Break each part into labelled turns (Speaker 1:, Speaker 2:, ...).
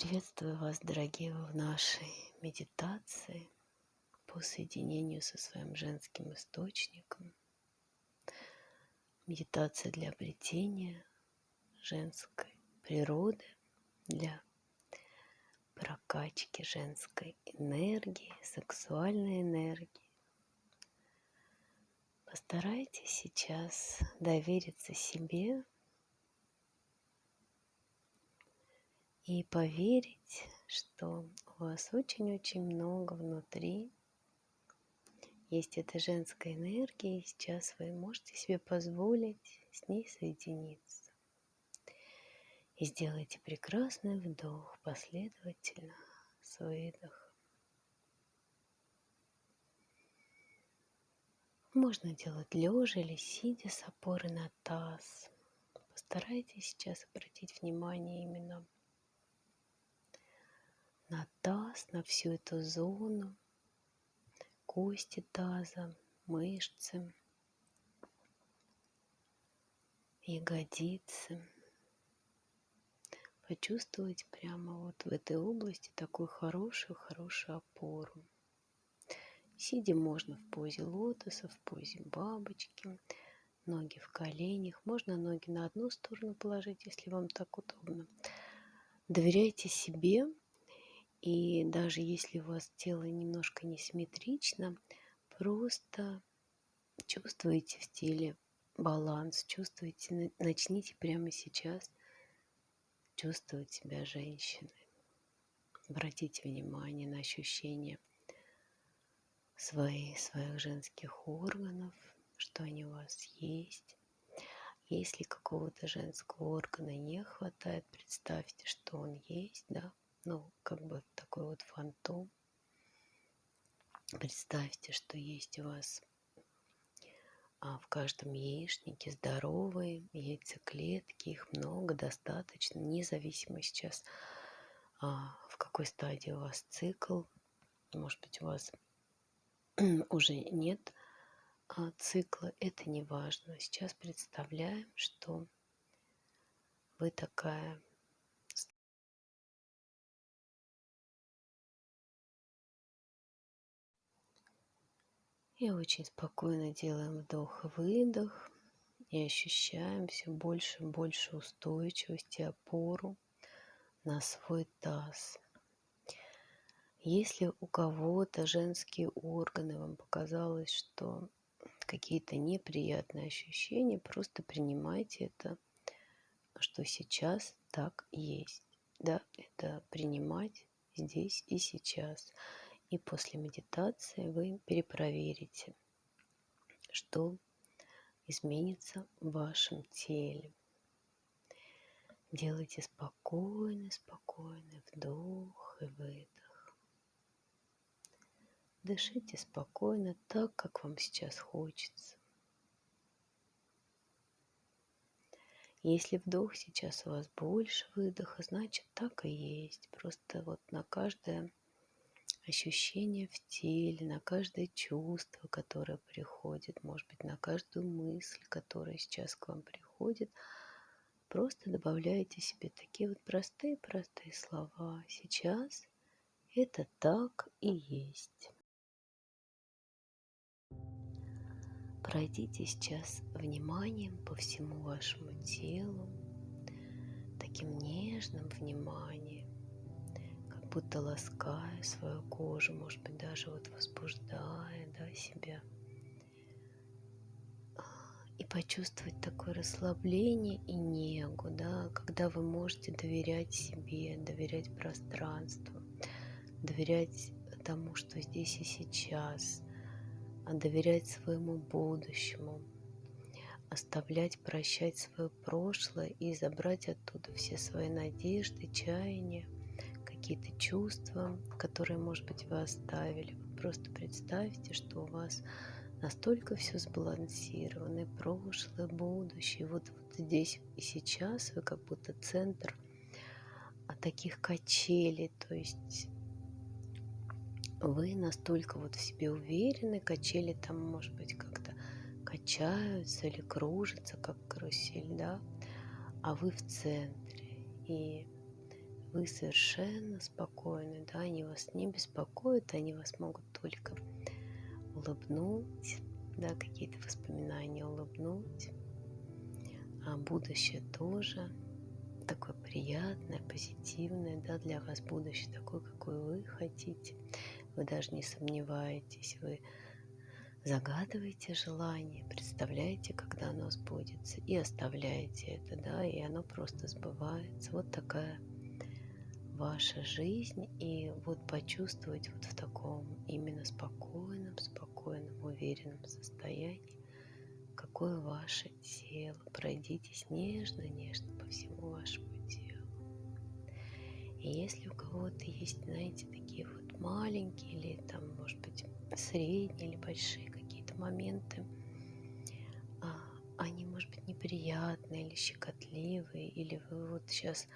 Speaker 1: Приветствую вас, дорогие, в нашей медитации по соединению со своим женским источником. Медитация для обретения женской природы, для прокачки женской энергии, сексуальной энергии. Постарайтесь сейчас довериться себе и поверить, что у вас очень-очень много внутри есть эта женская энергия, и сейчас вы можете себе позволить с ней соединиться. И сделайте прекрасный вдох последовательно с выдохом. Можно делать лежа или сидя с опорой на таз. Постарайтесь сейчас обратить внимание именно на таз, на всю эту зону, кости таза, мышцы, ягодицы. Почувствовать прямо вот в этой области такую хорошую-хорошую опору. Сидя можно в позе лотоса, в позе бабочки, ноги в коленях. Можно ноги на одну сторону положить, если вам так удобно. Доверяйте себе, и даже если у вас тело немножко несимметрично, просто чувствуете в теле баланс, чувствуете, начните прямо сейчас чувствовать себя женщиной. Обратите внимание на ощущения свои, своих женских органов, что они у вас есть. Если какого-то женского органа не хватает, представьте, что он есть, да, ну, как бы такой вот фантом. Представьте, что есть у вас а, в каждом яичнике здоровые яйцеклетки, их много, достаточно, независимо сейчас, а, в какой стадии у вас цикл. Может быть, у вас уже нет а, цикла, это не важно. Сейчас представляем, что вы такая И очень спокойно делаем вдох-выдох и ощущаем все больше и больше устойчивости, опору на свой таз. Если у кого-то женские органы, вам показалось, что какие-то неприятные ощущения, просто принимайте это, что сейчас так есть. Да, это принимать здесь и сейчас. И после медитации вы перепроверите, что изменится в вашем теле. Делайте спокойный, спокойный вдох и выдох. Дышите спокойно так, как вам сейчас хочется. Если вдох сейчас у вас больше выдоха, значит так и есть. Просто вот на каждое ощущения в теле, на каждое чувство, которое приходит, может быть, на каждую мысль, которая сейчас к вам приходит. Просто добавляйте себе такие вот простые-простые слова. Сейчас это так и есть. Пройдите сейчас вниманием по всему вашему телу, таким нежным вниманием будто лаская свою кожу, может быть, даже вот возбуждая да, себя. И почувствовать такое расслабление и негу, да, когда вы можете доверять себе, доверять пространству, доверять тому, что здесь и сейчас, а доверять своему будущему, оставлять, прощать свое прошлое и забрать оттуда все свои надежды, чаяния – какие-то чувства, которые, может быть, вы оставили. Просто представьте, что у вас настолько все сбалансировано, прошлое, будущее. Вот, вот здесь и сейчас вы как будто центр а таких качелей, то есть вы настолько вот в себе уверены, качели там, может быть, как-то качаются или кружатся, как карусель, да, а вы в центре. И вы совершенно спокойны, да, они вас не беспокоят, они вас могут только улыбнуть, да, какие-то воспоминания улыбнуть, а будущее тоже такое приятное, позитивное, да, для вас будущее такое, какое вы хотите. Вы даже не сомневаетесь, вы загадываете желание, представляете, когда оно сбудется, и оставляете это, да, и оно просто сбывается. Вот такая ваша жизнь, и вот почувствовать вот в таком именно спокойном, спокойном, уверенном состоянии, какое ваше тело. Пройдитесь нежно-нежно по всему вашему телу. И если у кого-то есть, знаете, такие вот маленькие или там, может быть, средние или большие какие-то моменты, а, они, может быть, неприятные или щекотливые, или вы вот сейчас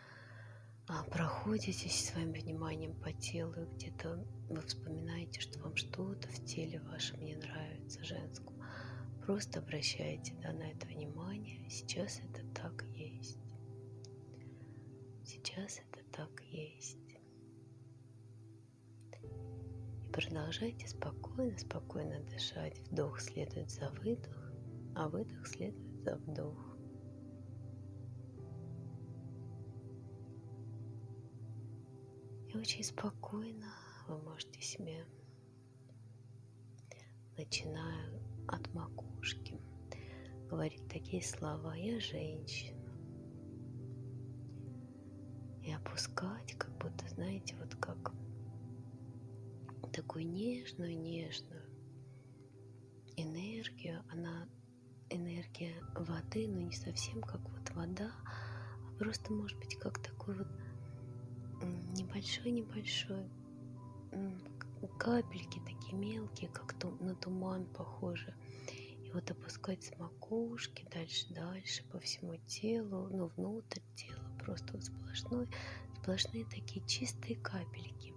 Speaker 1: проходитесь своим вниманием по телу, и где-то вы вспоминаете, что вам что-то в теле вашем не нравится, женскому. Просто обращайте да, на это внимание. Сейчас это так есть. Сейчас это так есть. Продолжайте спокойно, спокойно дышать. Вдох следует за выдох, а выдох следует за вдох. Очень спокойно вы можете себе, начиная от макушки, говорить такие слова «Я женщина». И опускать, как будто, знаете, вот как такую нежную-нежную энергию. Она энергия воды, но не совсем как вот вода, а просто может быть как такой вот небольшой-небольшой капельки такие мелкие, как на туман похожи. И вот опускать с макушки дальше, дальше по всему телу, ну внутрь тела, просто вот сплошной, сплошные такие чистые капельки.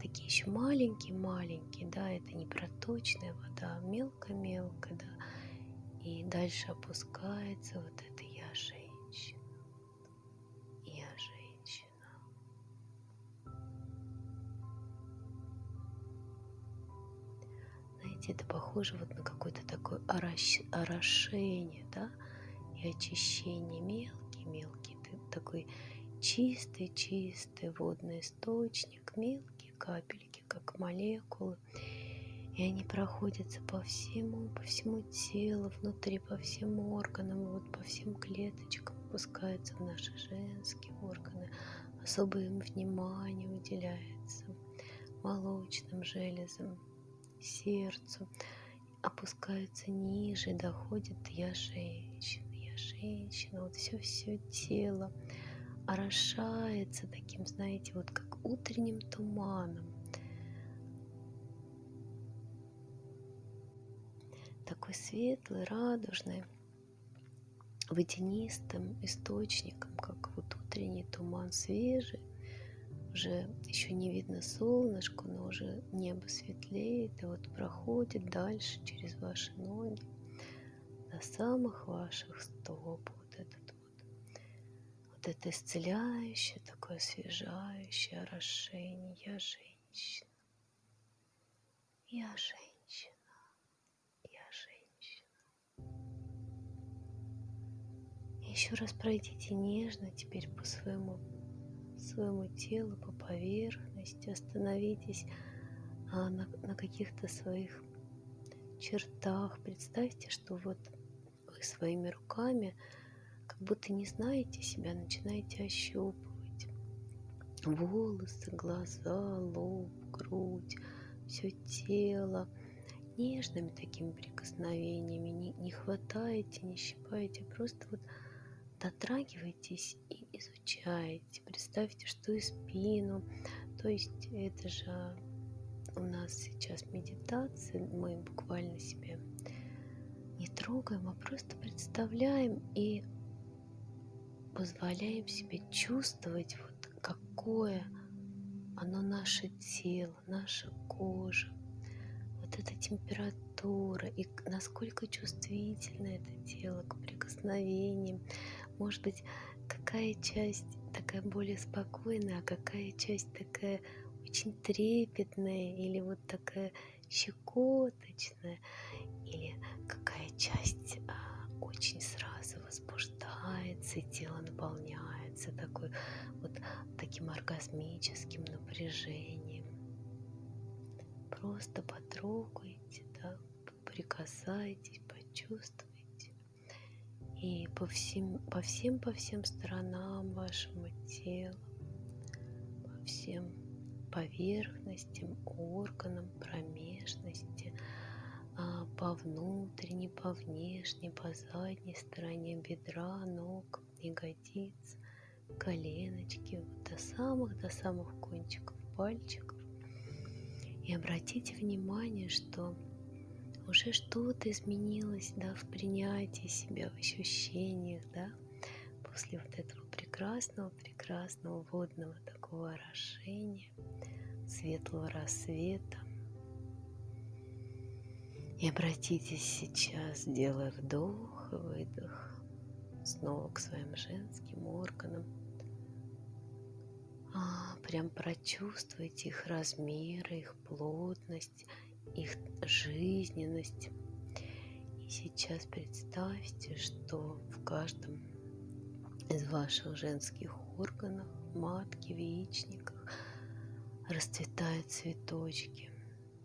Speaker 1: Такие еще маленькие-маленькие, да, это не проточная вода, а мелко-мелко, да, и дальше опускается вот это Знаете, это похоже вот на какое-то такое орошение, да, и очищение мелкий-мелкий, такой чистый-чистый водный источник, мелкий капельки, как молекулы. И они проходятся по всему, по всему телу, внутри, по всем органам, вот по всем клеточкам, опускаются в наши женские органы. Особое им внимание уделяется молочным железам, сердцу. Опускаются ниже, доходит я женщина, я женщина, вот все-все тело орошается таким, знаете, вот как утренним туманом. Такой светлый, радужный, водянистым источником, как вот утренний туман свежий. Уже еще не видно солнышко, но уже небо светлеет и вот проходит дальше через ваши ноги до самых ваших стоп вот это исцеляющее, такое освежающее орошение. Я женщина. Я женщина. Я женщина. Еще раз пройдите нежно теперь по своему, своему телу, по поверхности. Остановитесь а, на, на каких-то своих чертах. Представьте, что вот вы своими руками будто не знаете себя, начинаете ощупывать волосы, глаза, лоб, грудь, все тело нежными такими прикосновениями. Не, не хватаете, не щипаете, просто вот дотрагиваетесь и изучаете. Представьте, что и спину. То есть это же у нас сейчас медитация, мы буквально себе не трогаем, а просто представляем и позволяем себе чувствовать, вот какое оно наше тело, наша кожа, вот эта температура и насколько чувствительно это тело к прикосновениям. Может быть, какая часть такая более спокойная, а какая часть такая очень трепетная или вот такая щекоточная, или какая часть а, очень сразу возбуждается, и тело наполняется такой вот таким оргазмическим напряжением. Просто потрогайте, да, прикасайтесь, почувствуйте. И по всем, по всем, по всем сторонам вашему телу, по всем поверхностям, органам, промежности, а, по внутренней, по внешней, по задней стороне бедра, ног, ягодиц, коленочки, до самых, до самых кончиков пальчиков. И обратите внимание, что уже что-то изменилось, да, в принятии себя, в ощущениях, да, после вот этого прекрасного, прекрасного водного такого орошения, светлого рассвета. И обратитесь сейчас, делая вдох и выдох, снова к своим женским органам. А, прям прочувствуйте их размеры, их плотность, их жизненность. И сейчас представьте, что в каждом из ваших женских органов, матки, в яичниках расцветают цветочки.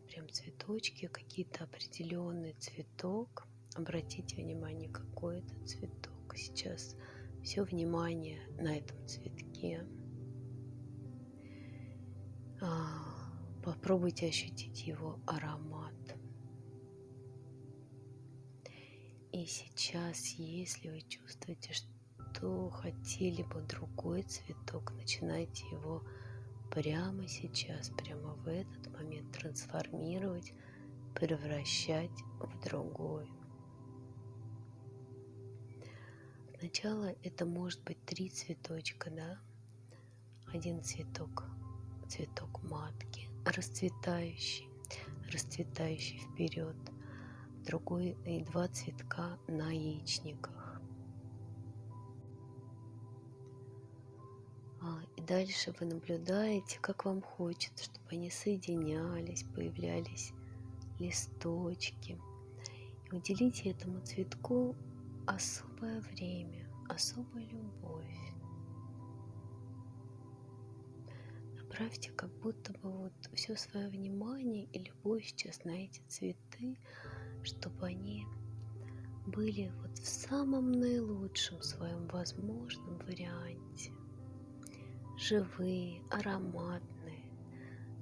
Speaker 1: Прям цветочки, какие-то определенный цветок. Обратите внимание, какой это цветок. Сейчас все внимание на этом цветке. А, Попробуйте ощутить его аромат. И сейчас, если вы чувствуете, что хотели бы другой цветок, начинайте его прямо сейчас, прямо в этот момент трансформировать, превращать в другой. Сначала это может быть три цветочка, да? Один цветок, цветок матки, расцветающий, расцветающий вперед, другой и два цветка на яичниках. А, и дальше вы наблюдаете, как вам хочется, чтобы они соединялись, появлялись листочки. И уделите этому цветку особое время, особую любовь. Направьте как будто бы вот все свое внимание и любовь сейчас на эти цветы, чтобы они были вот в самом наилучшем своем возможном варианте. Живые, ароматные,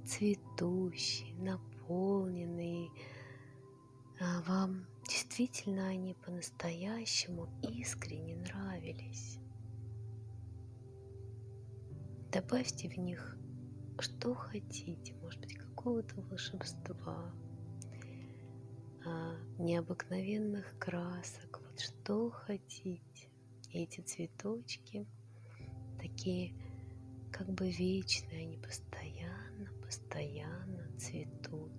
Speaker 1: цветущие, наполненные. А вам действительно они по-настоящему искренне нравились. Добавьте в них что хотите, может быть, какого-то волшебства, а, необыкновенных красок, вот что хотите. Эти цветочки такие как бы вечные, они постоянно, постоянно цветут.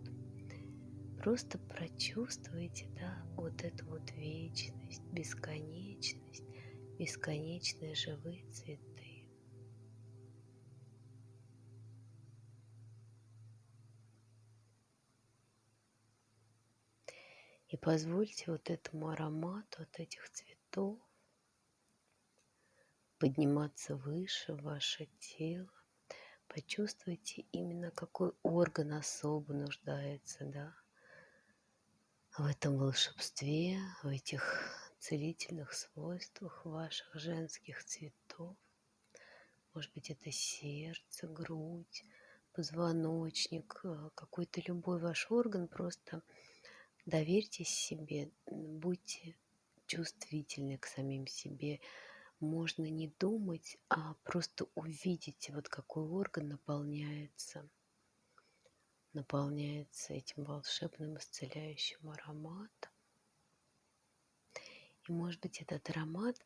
Speaker 1: Просто прочувствуйте, да, вот эту вот вечность, бесконечность, бесконечные живые цветы. И позвольте вот этому аромату от этих цветов подниматься выше ваше тело. Почувствуйте именно какой орган особо нуждается, да, в этом волшебстве, в этих целительных свойствах ваших женских цветов. Может быть, это сердце, грудь, позвоночник, э, какой-то любой ваш орган, просто Доверьтесь себе, будьте чувствительны к самим себе. Можно не думать, а просто увидите, вот какой орган наполняется, наполняется этим волшебным исцеляющим ароматом. И может быть этот аромат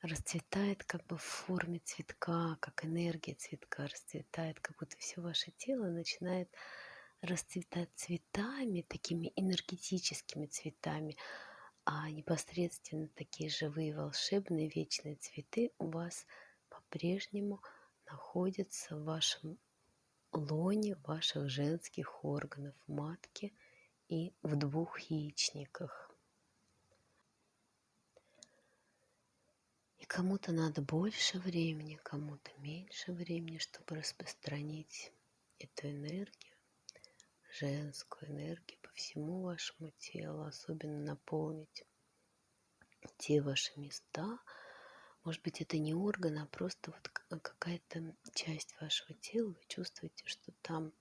Speaker 1: расцветает как бы в форме цветка, как энергия цветка расцветает, как будто все ваше тело начинает расцветать цветами, такими энергетическими цветами, а непосредственно такие живые, волшебные, вечные цветы у вас по-прежнему находится в вашем лоне ваших женских органов матки и в двух яичниках. И кому-то надо больше времени, кому-то меньше времени, чтобы распространить эту энергию, женскую энергию по всему вашему телу, особенно наполнить те ваши места. Может быть, это не орган, а просто вот какая-то часть вашего тела. Вы чувствуете, что там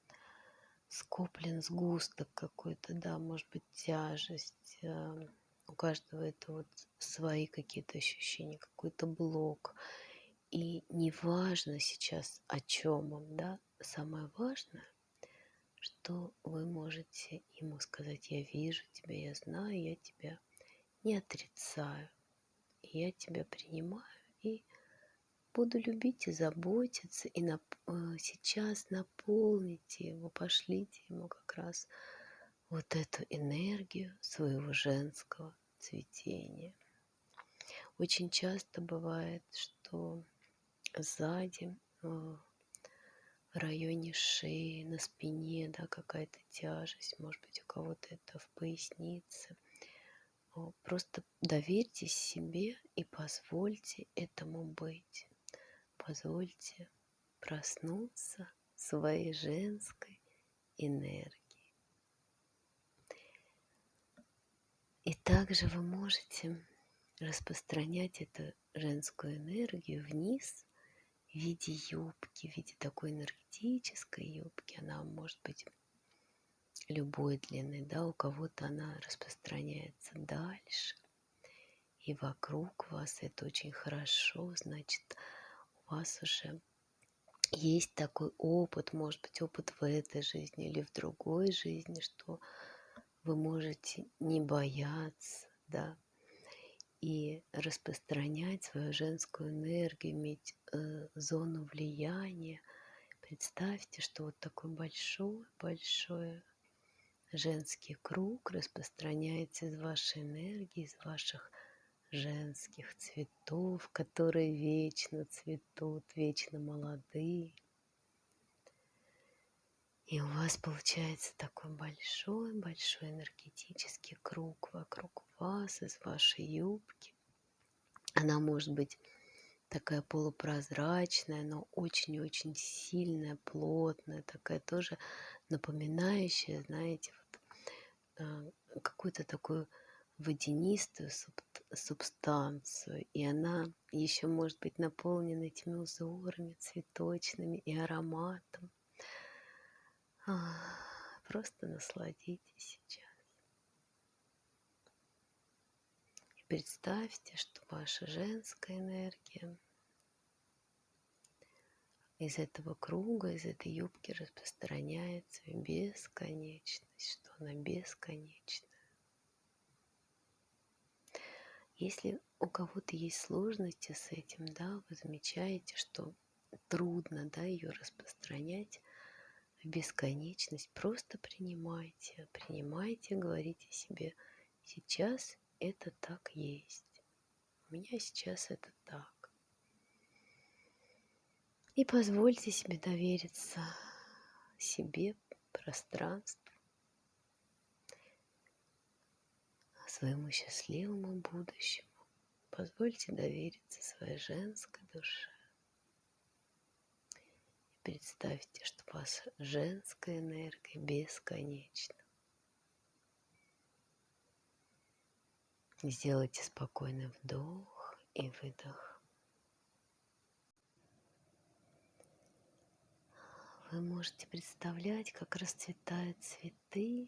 Speaker 1: скоплен сгусток какой-то, да, может быть, тяжесть. Э, у каждого это вот свои какие-то ощущения, какой-то блок. И не важно сейчас, о чем он, да, самое важное, что вы можете ему сказать, я вижу тебя, я знаю, я тебя не отрицаю. Я тебя принимаю и буду любить и заботиться. И нап э, сейчас наполните его, пошлите ему как раз вот эту энергию своего женского цветения. Очень часто бывает, что сзади э, в районе шеи, на спине, да, какая-то тяжесть, может быть, у кого-то это в пояснице, Просто доверьтесь себе и позвольте этому быть. Позвольте проснуться своей женской энергии. И также вы можете распространять эту женскую энергию вниз в виде юбки, в виде такой энергетической юбки. Она может быть любой длины, да, у кого-то она распространяется дальше и вокруг вас, это очень хорошо, значит, у вас уже есть такой опыт, может быть, опыт в этой жизни или в другой жизни, что вы можете не бояться, да, и распространять свою женскую энергию, иметь э, зону влияния. Представьте, что вот такое большое-большое женский круг распространяется из вашей энергии, из ваших женских цветов, которые вечно цветут, вечно молодые. И у вас получается такой большой-большой энергетический круг вокруг вас, из вашей юбки. Она может быть такая полупрозрачная, но очень-очень сильная, плотная, такая тоже напоминающая, знаете, Э, какую-то такую водянистую субстанцию, и она еще может быть наполнена этими узорами цветочными и ароматом. Просто насладитесь сейчас. И представьте, что ваша женская энергия из этого круга, из этой юбки распространяется в бесконечность, что она бесконечна. Если у кого-то есть сложности с этим, да, вы замечаете, что трудно, да, ее распространять в бесконечность, просто принимайте, принимайте, говорите себе, сейчас это так есть. У меня сейчас это так. И позвольте себе довериться себе, пространству, своему счастливому будущему. Позвольте довериться своей женской душе. Представьте, что ваша женская энергия бесконечна. Сделайте спокойный вдох и выдох. Вы можете представлять, как расцветают цветы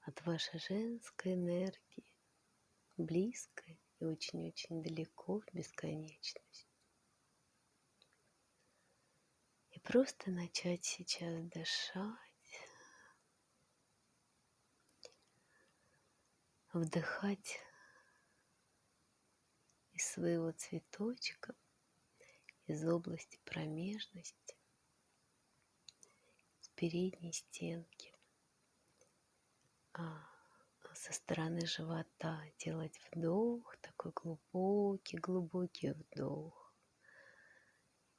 Speaker 1: от вашей женской энергии, близкой и очень-очень далеко в бесконечность. И просто начать сейчас дышать, вдыхать из своего цветочка, из области промежности, передней стенки, а со стороны живота делать вдох, такой глубокий, глубокий вдох.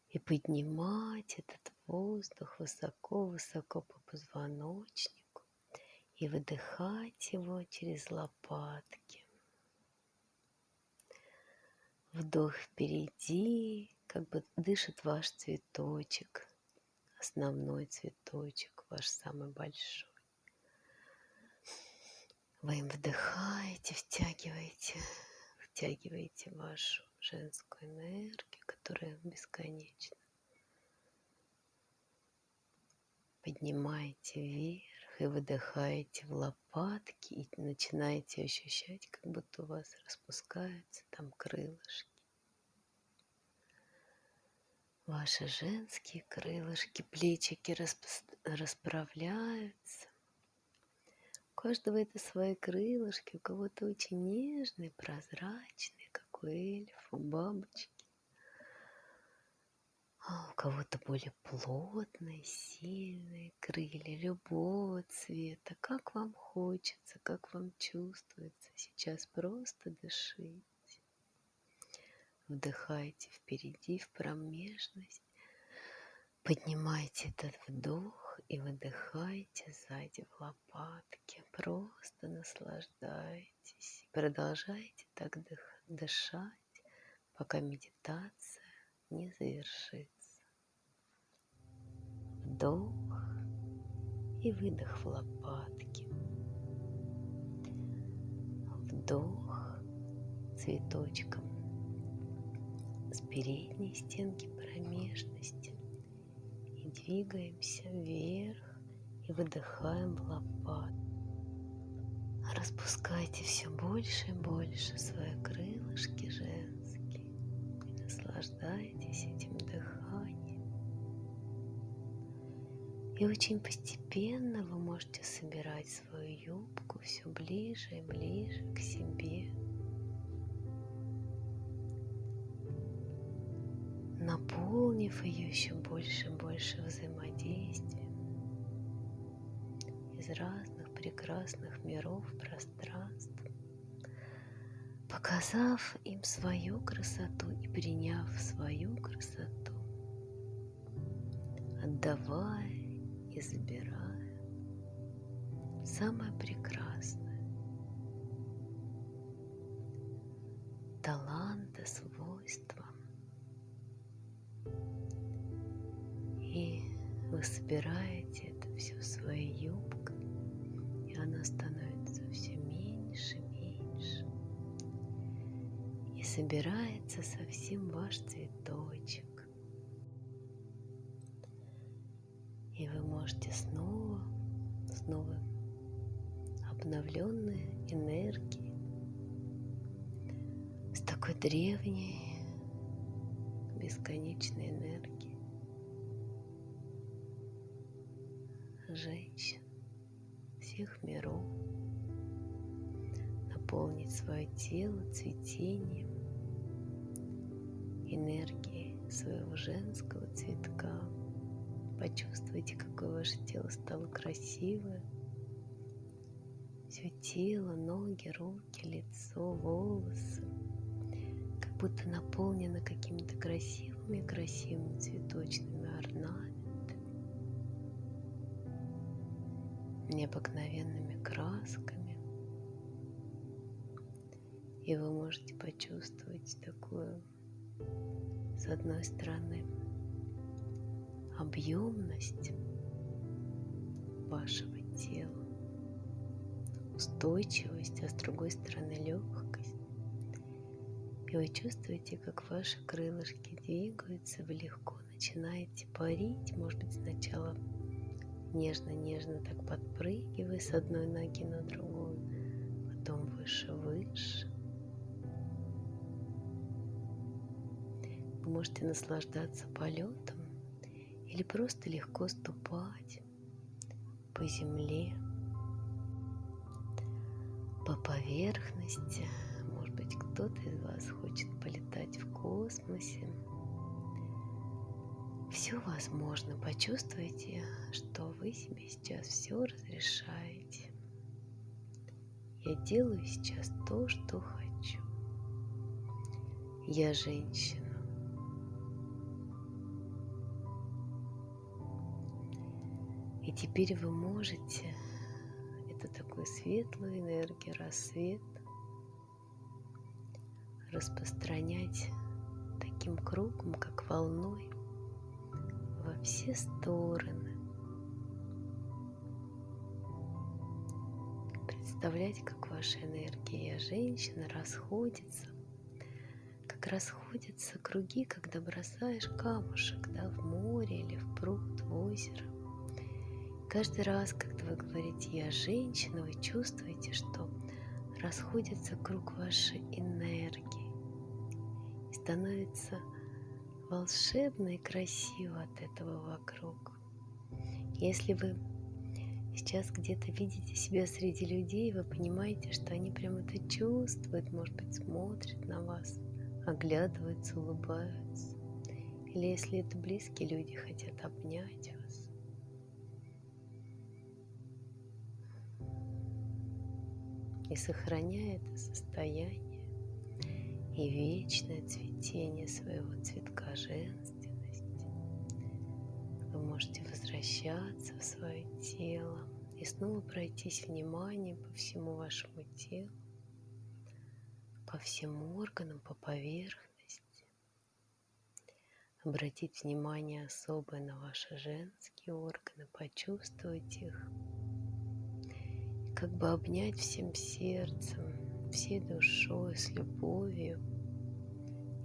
Speaker 1: И поднимать этот воздух высоко-высоко по позвоночнику и выдыхать его через лопатки. Вдох впереди, как бы дышит ваш цветочек, основной цветочек, ваш самый большой. Вы им вдыхаете, втягиваете, втягиваете вашу женскую энергию, которая бесконечна. Поднимаете вверх и выдыхаете в лопатки и начинаете ощущать, как будто у вас распускаются там крылышки. Ваши женские крылышки, плечики расправляются. У каждого это свои крылышки, у кого-то очень нежные, прозрачные, как у эльфа, у бабочки. А у кого-то более плотные, сильные крылья любого цвета. Как вам хочется, как вам чувствуется. Сейчас просто дышите. Вдыхайте впереди, в промежность. Поднимайте этот вдох и выдыхайте сзади в лопатки. Просто наслаждайтесь. Продолжайте так дышать, пока медитация не завершится. Вдох и выдох в лопатки. Вдох цветочком с передней стенки промежности и двигаемся вверх и выдыхаем в лопат. Распускайте все больше и больше свои крылышки женские и наслаждайтесь этим дыханием. И очень постепенно вы можете собирать свою юбку все ближе и ближе к себе. наполнив ее еще больше и больше взаимодействием из разных прекрасных миров, пространств, показав им свою красоту и приняв свою красоту, отдавая и забирая самое прекрасное, таланты, свойства, вы собираете это все в своей юбкой, и она становится все меньше, меньше. И собирается совсем ваш цветочек. Можете снова, снова обновленные энергии с такой древней, бесконечной энергией женщин всех миров, наполнить свое тело цветением, энергией своего женского цветка. Почувствуйте, какое ваше тело стало красивое. Все тело, ноги, руки, лицо, волосы, как будто наполнено какими-то красивыми-красивыми цветочными орнаментами необыкновенными красками. И вы можете почувствовать такую, с одной стороны, объемность вашего тела, устойчивость, а с другой стороны легкость. И вы чувствуете, как ваши крылышки двигаются, вы легко начинаете парить, может быть, сначала нежно-нежно так подпрыгивая с одной ноги на другую, потом выше-выше. Вы можете наслаждаться полетом или просто легко ступать по земле, по поверхности. Может быть, кто-то из вас хочет полетать в космосе, все возможно. Почувствуйте, что вы себе сейчас все разрешаете. Я делаю сейчас то, что хочу. Я женщина. Теперь вы можете, это такой светлый энергия, рассвет, распространять таким кругом, как волной, во все стороны. Представлять, как ваша энергия женщина расходится, как расходятся круги, когда бросаешь камушек да, в море или в пруд, в озеро. Каждый раз, когда вы говорите «я женщина», вы чувствуете, что расходится круг вашей энергии и становится волшебно и красиво от этого вокруг. Если вы сейчас где-то видите себя среди людей, вы понимаете, что они прям это чувствуют, может быть, смотрят на вас, оглядываются, улыбаются. Или если это близкие люди, хотят обнять И сохраняя это состояние и вечное цветение своего цветка женственности, вы можете возвращаться в свое тело и снова пройтись вниманием по всему вашему телу, по всем органам, по поверхности. Обратить внимание особое на ваши женские органы, почувствовать их. Как бы обнять всем сердцем, всей душой, с любовью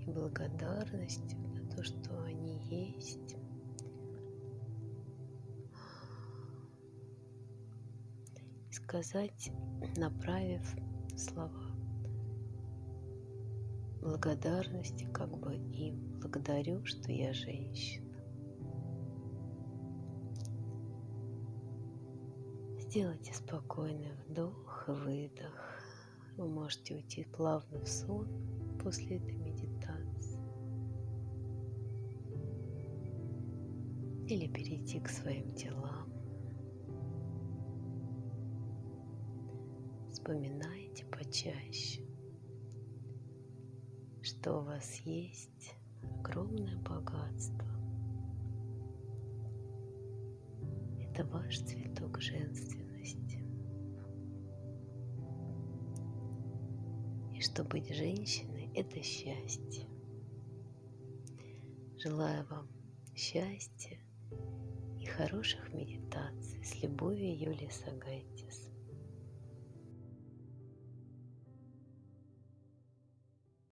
Speaker 1: и благодарностью за то, что они есть. Сказать, направив слова благодарности как бы им. Благодарю, что я женщина. Сделайте спокойный вдох и выдох. Вы можете уйти плавно в сон после этой медитации. Или перейти к своим делам. Вспоминайте почаще что у вас есть огромное богатство. Это ваш цветок женственности. И что быть женщиной – это счастье. Желаю вам счастья и хороших медитаций. С любовью, Юлия Сагайтис.